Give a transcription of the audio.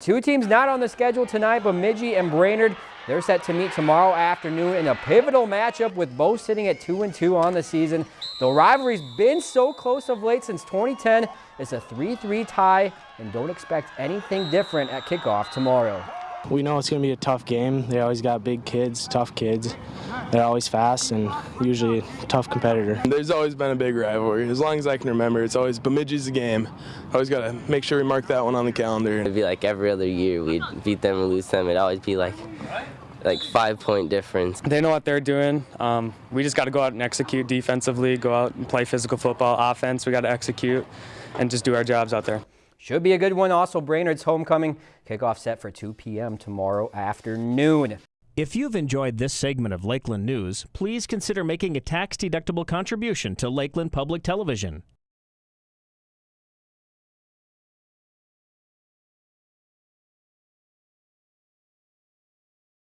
Two teams not on the schedule tonight, but Bemidji and Brainerd, they're set to meet tomorrow afternoon in a pivotal matchup with both sitting at 2 and 2 on the season. The rivalry's been so close of late since 2010. It's a 3-3 tie, and don't expect anything different at kickoff tomorrow. We know it's going to be a tough game. They always got big kids, tough kids. They're always fast and usually a tough competitor. There's always been a big rivalry. As long as I can remember, it's always Bemidji's a game. Always got to make sure we mark that one on the calendar. It'd be like every other year we'd beat them and lose them. It'd always be like like five point difference. They know what they're doing. Um, we just got to go out and execute defensively, go out and play physical football. Offense, we got to execute and just do our jobs out there. Should be a good one. Also, Brainerd's homecoming kickoff set for 2 p.m. tomorrow afternoon. If you've enjoyed this segment of Lakeland News, please consider making a tax-deductible contribution to Lakeland Public Television.